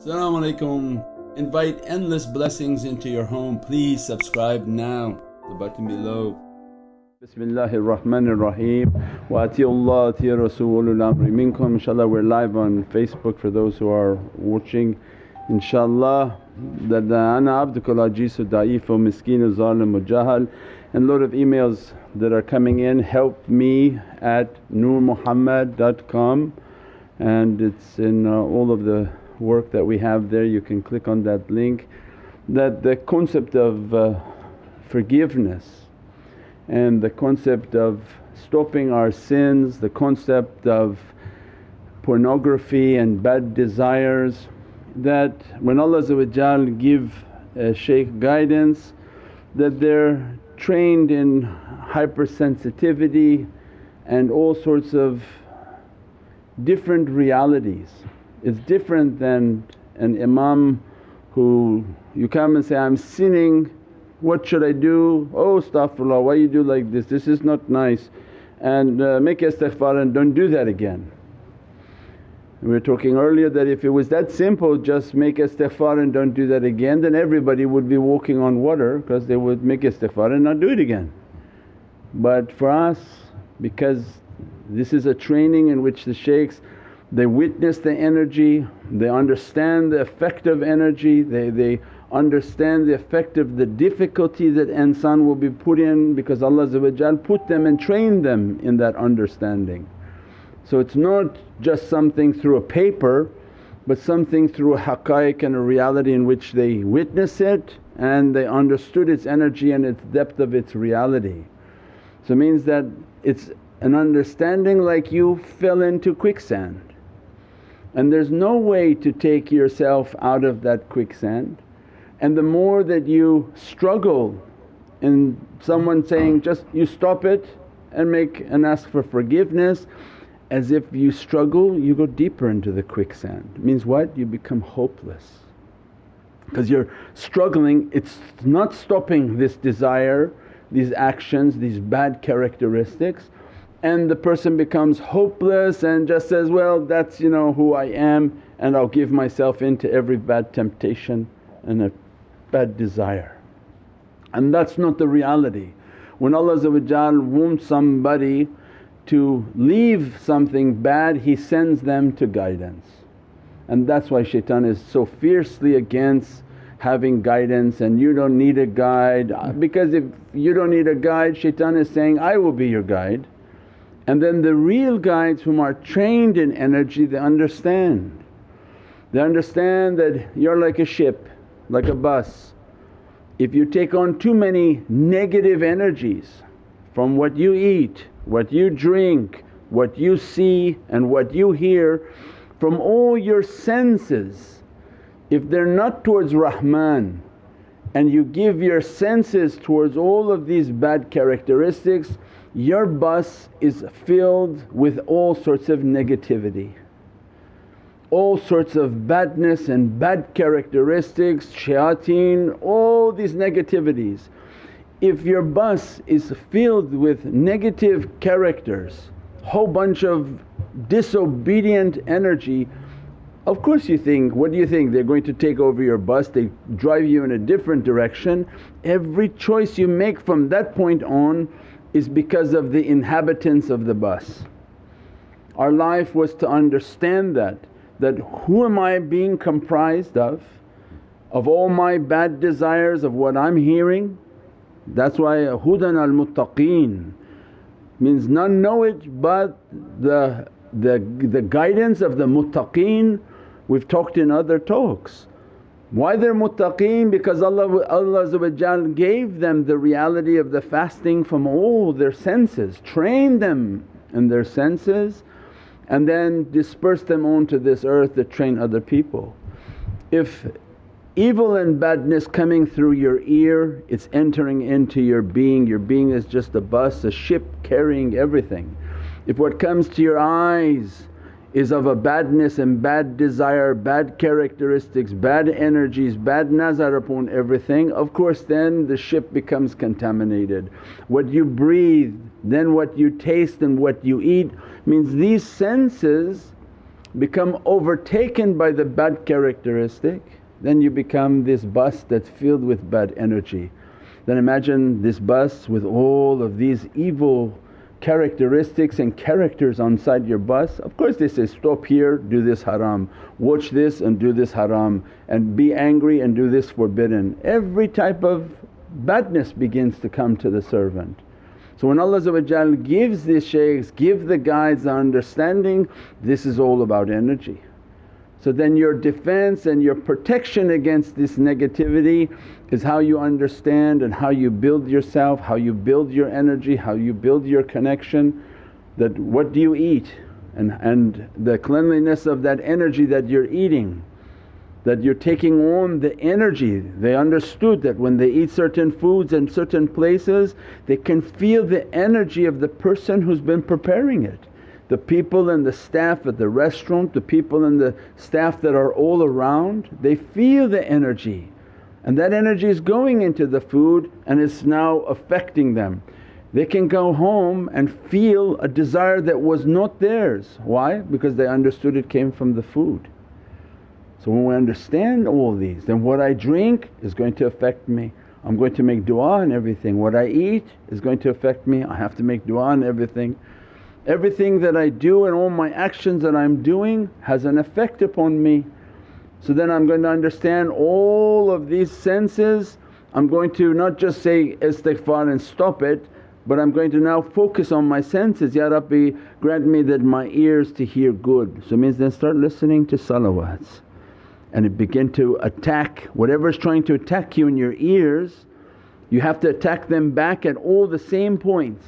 Assalamu alaikum. Invite endless blessings into your home. Please subscribe now, the button below. Bismillahir Rahmanir Rahim wa Allah atiya Rasulul Amri minkum. Inshallah we're live on Facebook for those who are watching. Inshallah that the ana abdukal ajizu da'ifu miskinu zalimu jahal and load of emails that are coming in help me at nurmuhammad.com and it's in uh, all of the work that we have there you can click on that link that the concept of uh, forgiveness and the concept of stopping our sins, the concept of pornography and bad desires that when Allah give a shaykh guidance that they're trained in hypersensitivity and all sorts of different realities. It's different than an imam who you come and say, I'm sinning, what should I do? Oh astaghfirullah, why you do like this, this is not nice and uh, make istighfar and don't do that again. We were talking earlier that if it was that simple just make istighfar and don't do that again then everybody would be walking on water because they would make istighfar and not do it again. But for us because this is a training in which the shaykhs they witness the energy, they understand the effect of energy, they, they understand the effect of the difficulty that insan will be put in because Allah put them and trained them in that understanding. So it's not just something through a paper but something through a haqqaiq and a reality in which they witness it and they understood its energy and its depth of its reality. So it means that it's an understanding like you fell into quicksand and there's no way to take yourself out of that quicksand and the more that you struggle in someone saying, just you stop it and make and ask for forgiveness as if you struggle you go deeper into the quicksand. It means what? You become hopeless because you're struggling, it's not stopping this desire, these actions, these bad characteristics and the person becomes hopeless and just says, well that's you know who I am and I'll give myself into every bad temptation and a bad desire. And that's not the reality. When Allah wants somebody to leave something bad He sends them to guidance. And that's why shaitan is so fiercely against having guidance and you don't need a guide because if you don't need a guide shaitan is saying, I will be your guide. And then the real guides whom are trained in energy they understand. They understand that you're like a ship, like a bus. If you take on too many negative energies from what you eat, what you drink, what you see and what you hear from all your senses if they're not towards Rahman and you give your senses towards all of these bad characteristics your bus is filled with all sorts of negativity. All sorts of badness and bad characteristics, shayateen, all these negativities. If your bus is filled with negative characters, whole bunch of disobedient energy, of course you think, what do you think they're going to take over your bus, they drive you in a different direction. Every choice you make from that point on is because of the inhabitants of the bus. Our life was to understand that, that who am I being comprised of? Of all my bad desires of what I'm hearing that's why hudan al muttaqeen means none know it but the, the, the guidance of the muttaqeen we've talked in other talks. Why they're muttaqeen? Because Allah, Allah gave them the reality of the fasting from all their senses, trained them in their senses and then dispersed them onto this earth to train other people. If evil and badness coming through your ear, it's entering into your being. Your being is just a bus, a ship carrying everything. If what comes to your eyes is of a badness and bad desire, bad characteristics, bad energies, bad nazar upon everything, of course then the ship becomes contaminated. What you breathe, then what you taste and what you eat means these senses become overtaken by the bad characteristic then you become this bus that's filled with bad energy. Then imagine this bus with all of these evil characteristics and characters on side your bus. Of course they say, stop here, do this haram, watch this and do this haram and be angry and do this forbidden. Every type of badness begins to come to the servant. So when Allah gives these shaykhs, give the guides the understanding, this is all about energy. So then your defense and your protection against this negativity is how you understand and how you build yourself, how you build your energy, how you build your connection that what do you eat and, and the cleanliness of that energy that you're eating that you're taking on the energy. They understood that when they eat certain foods in certain places they can feel the energy of the person who's been preparing it the people and the staff at the restaurant, the people and the staff that are all around, they feel the energy and that energy is going into the food and it's now affecting them. They can go home and feel a desire that was not theirs. Why? Because they understood it came from the food. So when we understand all these then what I drink is going to affect me. I'm going to make du'a and everything. What I eat is going to affect me, I have to make du'a and everything. Everything that I do and all my actions that I'm doing has an effect upon me. So then I'm going to understand all of these senses, I'm going to not just say istighfar and stop it but I'm going to now focus on my senses, Ya Rabbi grant me that my ears to hear good. So it means then start listening to salawats and it begin to attack whatever's trying to attack you in your ears you have to attack them back at all the same points.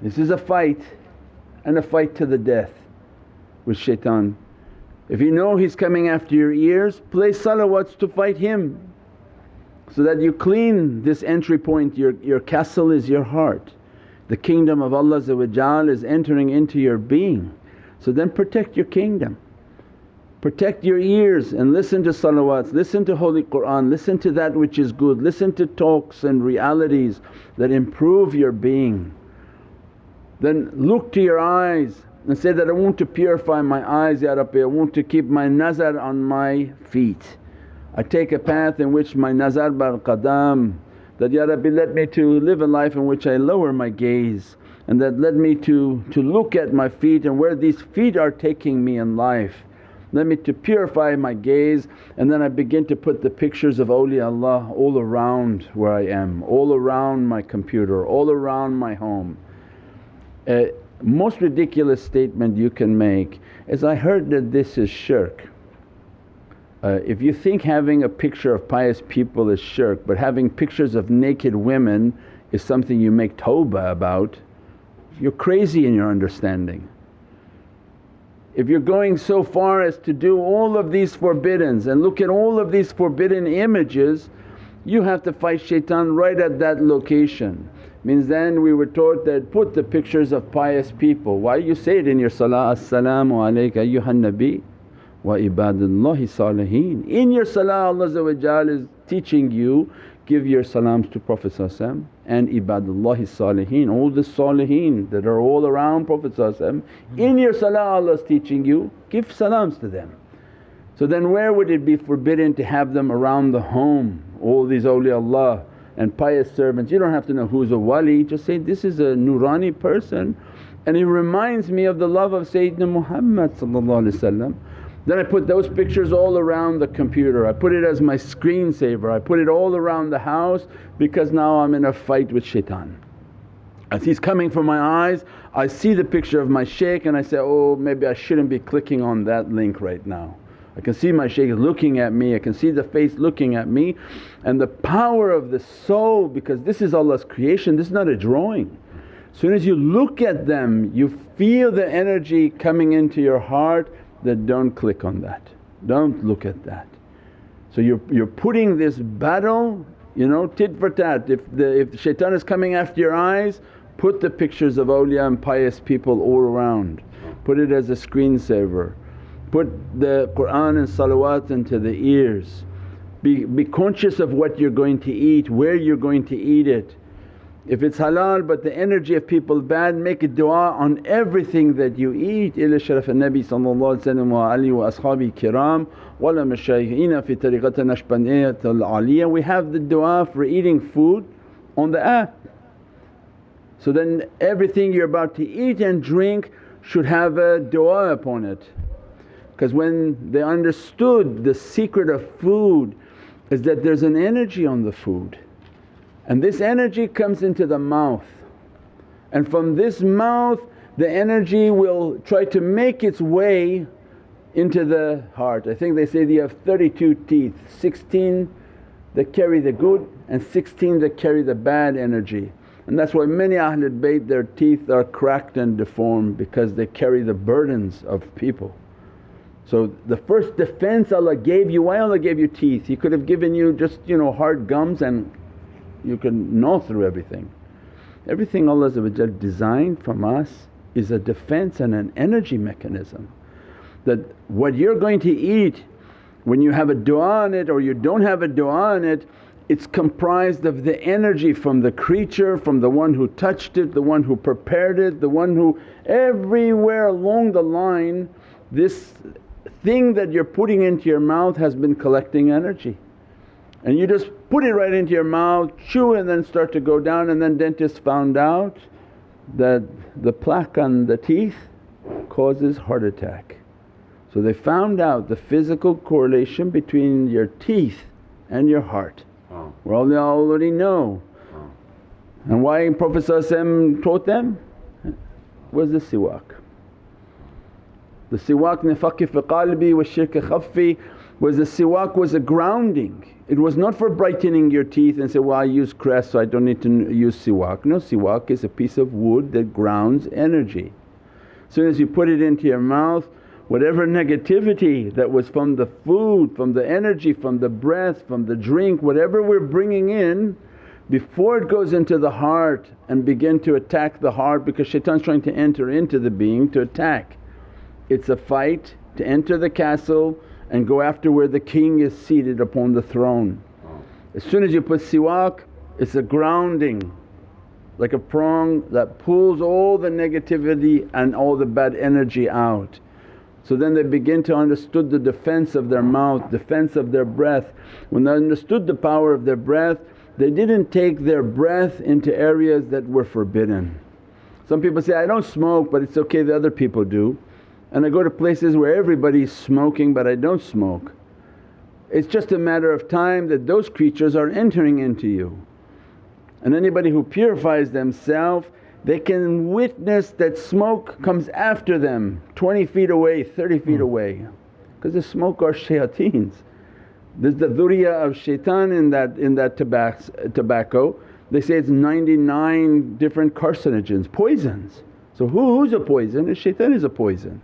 This is a fight and a fight to the death with shaitan. If you know he's coming after your ears, play salawats to fight him so that you clean this entry point. Your, your castle is your heart. The kingdom of Allah is entering into your being. So then protect your kingdom. Protect your ears and listen to salawats, listen to Holy Qur'an, listen to that which is good, listen to talks and realities that improve your being. Then look to your eyes and say that, I want to purify my eyes Ya Rabbi, I want to keep my nazar on my feet. I take a path in which my nazar bar qadam that, Ya Rabbi let me to live a life in which I lower my gaze and that led me to, to look at my feet and where these feet are taking me in life. Let me to purify my gaze and then I begin to put the pictures of awliyaullah all around where I am, all around my computer, all around my home most ridiculous statement you can make is, I heard that this is shirk. Uh, if you think having a picture of pious people is shirk but having pictures of naked women is something you make tawbah about, you're crazy in your understanding. If you're going so far as to do all of these forbiddens and look at all of these forbidden images, you have to fight shaitan right at that location. Means then we were taught that put the pictures of pious people. Why you say it in your salah, As-salamu alayka ayyuhan nabi wa ibadullahi salihin. In your salah Allah is teaching you give your salams to Prophet and ibadullahi salihin, all the salihin that are all around Prophet In your salah Allah is teaching you give salams to them. So then where would it be forbidden to have them around the home, all these awliyaullah and pious servants. You don't have to know who's a wali, just say, this is a nurani person and he reminds me of the love of Sayyidina Muhammad then I put those pictures all around the computer, I put it as my screensaver, I put it all around the house because now I'm in a fight with shaitan. As he's coming from my eyes I see the picture of my shaykh and I say, oh maybe I shouldn't be clicking on that link right now. I can see my shaykh looking at me, I can see the face looking at me. And the power of the soul because this is Allah's creation, this is not a drawing. As soon as you look at them you feel the energy coming into your heart that don't click on that, don't look at that. So you're, you're putting this battle you know tit for tat, if the if shaitan is coming after your eyes put the pictures of awliya and pious people all around, put it as a screensaver put the Qur'an and salawat into the ears. Be, be conscious of what you're going to eat, where you're going to eat it. If it's halal but the energy of people bad make a du'a on everything that you eat. Ila sharaf al-Nabi wa alihi wa ashabi kiram wala mashayikhina fi tariqat Naqshbandiyyat al-Aliyah. We have the du'a for eating food on the app. So then everything you're about to eat and drink should have a du'a upon it. Because when they understood the secret of food is that there's an energy on the food and this energy comes into the mouth and from this mouth the energy will try to make its way into the heart. I think they say they have 32 teeth, 16 that carry the good and 16 that carry the bad energy. And that's why many Ahlul Bayt their teeth are cracked and deformed because they carry the burdens of people. So the first defense Allah gave you, why Allah gave you teeth? He could have given you just you know hard gums and you can gnaw through everything. Everything Allah designed from us is a defense and an energy mechanism that what you're going to eat when you have a du'a on it or you don't have a du'a on it it's comprised of the energy from the creature, from the one who touched it, the one who prepared it, the one who everywhere along the line this thing that you're putting into your mouth has been collecting energy and you just put it right into your mouth, chew and then start to go down and then dentists found out that the plaque on the teeth causes heart attack. So they found out the physical correlation between your teeth and your heart. Oh. We all already know. Oh. And why Prophet taught them was the siwak. The siwak nifaqi fi qalbi wa shirk khaffi was the siwak was a grounding it was not for brightening your teeth and say, well I use crest so I don't need to use siwak. No, siwak is a piece of wood that grounds energy. As soon as you put it into your mouth whatever negativity that was from the food, from the energy, from the breath, from the drink, whatever we're bringing in before it goes into the heart and begin to attack the heart because shaitan's trying to enter into the being to attack. It's a fight to enter the castle and go after where the king is seated upon the throne. Oh. As soon as you put siwak it's a grounding like a prong that pulls all the negativity and all the bad energy out. So then they begin to understood the defense of their mouth, defense of their breath. When they understood the power of their breath they didn't take their breath into areas that were forbidden. Some people say, I don't smoke but it's okay the other people do and I go to places where everybody's smoking but I don't smoke. It's just a matter of time that those creatures are entering into you. And anybody who purifies themselves they can witness that smoke comes after them 20 feet away, 30 feet hmm. away because the smoke are shayateens. There's the dhurriya of shaitan in that, in that tobacco. They say it's 99 different carcinogens, poisons. So who, who's a poison? Shaitan is a poison.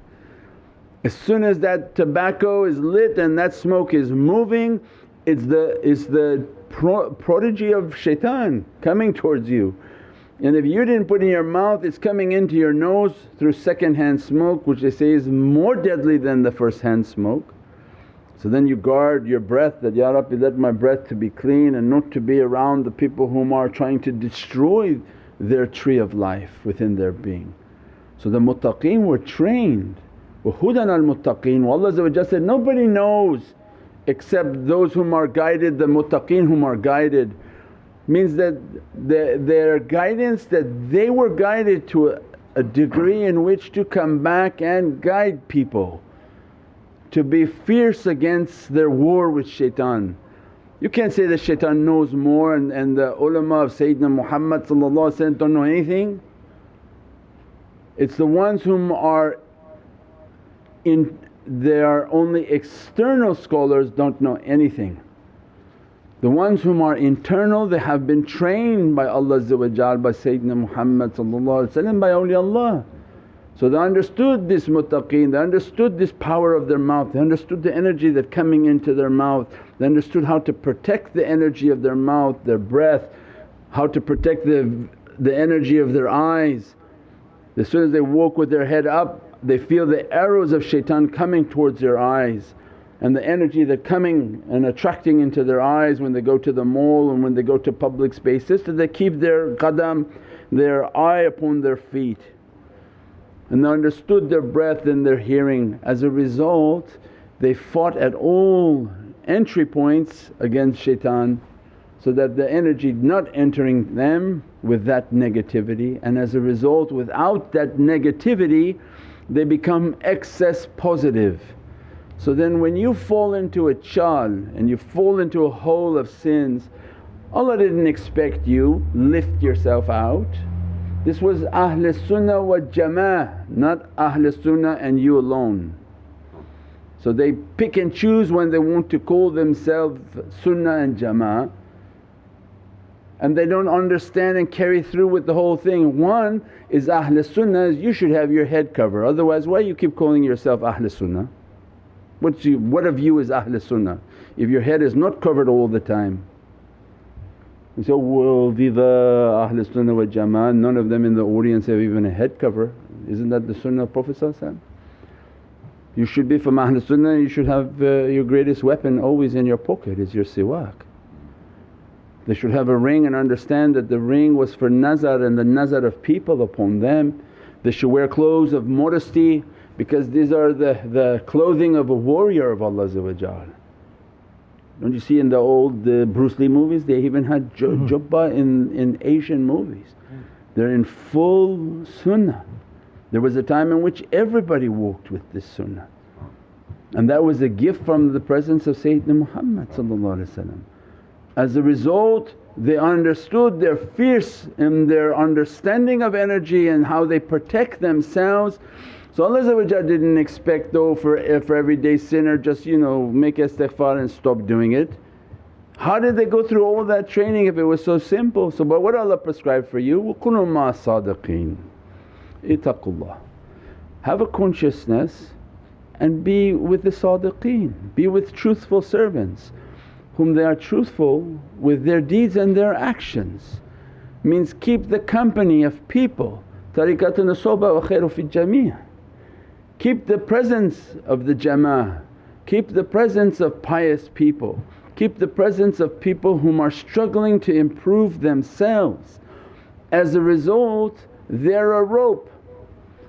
As soon as that tobacco is lit and that smoke is moving it's the, it's the pro prodigy of shaitan coming towards you. And if you didn't put in your mouth it's coming into your nose through second hand smoke which they say is more deadly than the first hand smoke. So then you guard your breath that, Ya Rabbi let my breath to be clean and not to be around the people whom are trying to destroy their tree of life within their being. So the muttaqeen were trained وَهُدًى al-muttaqeen. Allah said, nobody knows except those whom are guided, the muttaqeen whom are guided. Means that the, their guidance that they were guided to a, a degree in which to come back and guide people to be fierce against their war with shaitan. You can't say that shaitan knows more and, and the ulama of Sayyidina Muhammad don't know anything. It's the ones whom are in their only external scholars don't know anything. The ones whom are internal they have been trained by Allah by Sayyidina Muhammad by awliyaullah. So they understood this muttaqeen, they understood this power of their mouth, they understood the energy that coming into their mouth, they understood how to protect the energy of their mouth, their breath, how to protect the, the energy of their eyes. As soon as they walk with their head up they feel the arrows of shaitan coming towards their eyes. and the energy that coming and attracting into their eyes when they go to the mall and when they go to public spaces so they keep their qadam, their eye upon their feet and they understood their breath and their hearing. As a result they fought at all entry points against shaitan so that the energy not entering them with that negativity and as a result without that negativity they become excess positive. So then when you fall into a chal and you fall into a hole of sins Allah didn't expect you lift yourself out. This was Ahl Sunnah wa Jama'ah not Ahl Sunnah and you alone. So they pick and choose when they want to call themselves Sunnah and Jama'ah and they don't understand and carry through with the whole thing. One is Ahl Sunnah you should have your head cover otherwise why you keep calling yourself Ahl Sunnah? What's you, what of you is Ahl Sunnah if your head is not covered all the time? You say, well viva Ahl Sunnah wa Jama'ah, none of them in the audience have even a head cover. Isn't that the sunnah of Prophet You should be from Ahl Sunnah, you should have uh, your greatest weapon always in your pocket is your siwak. They should have a ring and understand that the ring was for nazar and the nazar of people upon them. They should wear clothes of modesty because these are the, the clothing of a warrior of Allah Don't you see in the old the Bruce Lee movies they even had mm-hmm. jubba in, in Asian movies. They're in full sunnah. There was a time in which everybody walked with this sunnah and that was a gift from the presence of Sayyidina Muhammad As a result they understood they're fierce in their understanding of energy and how they protect themselves so Allah didn't expect though for, eh, for everyday sinner just you know make istighfar and stop doing it. How did they go through all that training if it was so simple? So but what Allah prescribed for you, وَكُنُوا مَا صَادِقِينَ Itaqullah. Have a consciousness and be with the sadiqeen, be with truthful servants whom they are truthful with their deeds and their actions. Means keep the company of people, tariqatun soba wa khairu fi jamia. Keep the presence of the jama'ah, keep the presence of pious people, keep the presence of people whom are struggling to improve themselves. As a result they're a rope.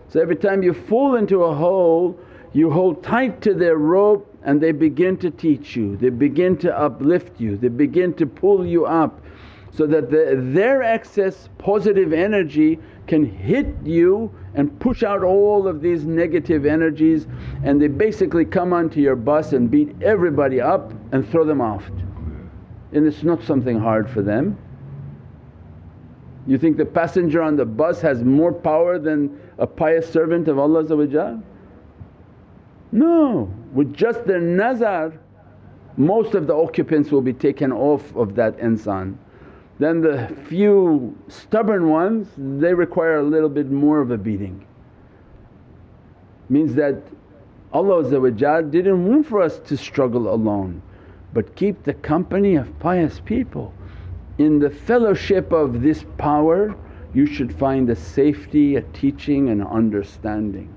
So every time you fall into a hole you hold tight to their rope and they begin to teach you, they begin to uplift you, they begin to pull you up so that the, their excess positive energy can hit you and push out all of these negative energies and they basically come onto your bus and beat everybody up and throw them off. And it's not something hard for them. You think the passenger on the bus has more power than a pious servant of Allah No, with just their nazar most of the occupants will be taken off of that insan. Then the few stubborn ones they require a little bit more of a beating. Means that Allah didn't want for us to struggle alone but keep the company of pious people. In the fellowship of this power you should find a safety, a teaching and understanding.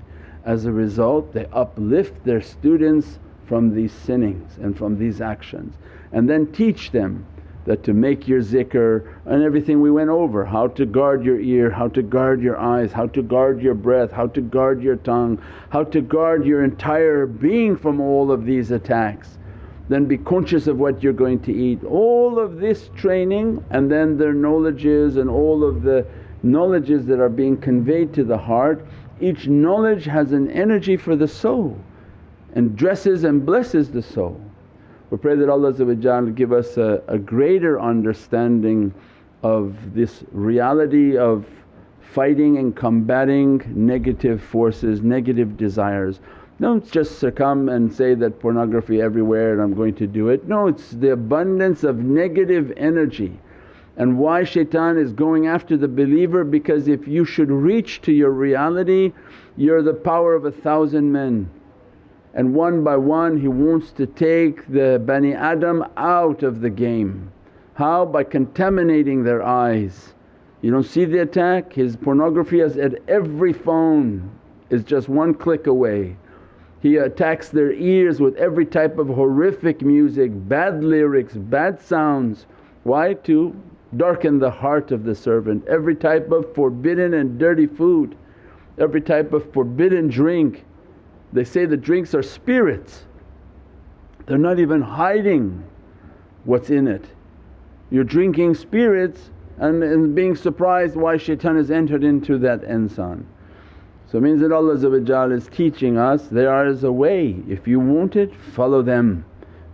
As a result they uplift their students from these sinnings and from these actions and then teach them that to make your zikr and everything we went over, how to guard your ear, how to guard your eyes, how to guard your breath, how to guard your tongue, how to guard your entire being from all of these attacks. Then be conscious of what you're going to eat. All of this training and then their knowledges and all of the knowledges that are being conveyed to the heart, each knowledge has an energy for the soul and dresses and blesses the soul. We pray that Allah give us a, a greater understanding of this reality of fighting and combating negative forces, negative desires. Don't just succumb and say that pornography everywhere and I'm going to do it. No, it's the abundance of negative energy. And why shaitan is going after the believer because if you should reach to your reality you're the power of a thousand men and one by one he wants to take the Bani Adam out of the game. How? By contaminating their eyes. You don't see the attack? His pornography is at every phone is just one click away. He attacks their ears with every type of horrific music, bad lyrics, bad sounds. Why? To darken the heart of the servant. Every type of forbidden and dirty food, every type of forbidden drink. They say the drinks are spirits, they're not even hiding what's in it. You're drinking spirits and, and being surprised why shaitan has entered into that insan. So it means that Allah is teaching us there is a way, if you want it follow them.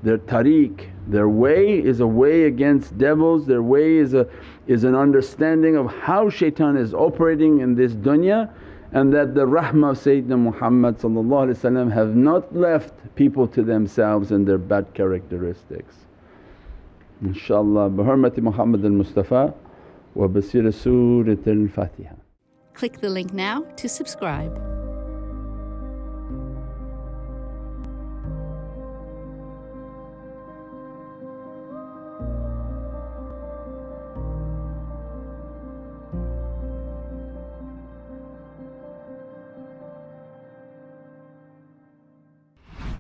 Their tariq, their way is a way against devils, their way is, a, is an understanding of how shaitan is operating in this dunya and that the rahmah of Sayyidina Muhammad have not left people to themselves and their bad characteristics. InshaAllah bi hurmati Muhammad al-Mustafa wa basira Surat al-Fatiha. Click the link now to subscribe.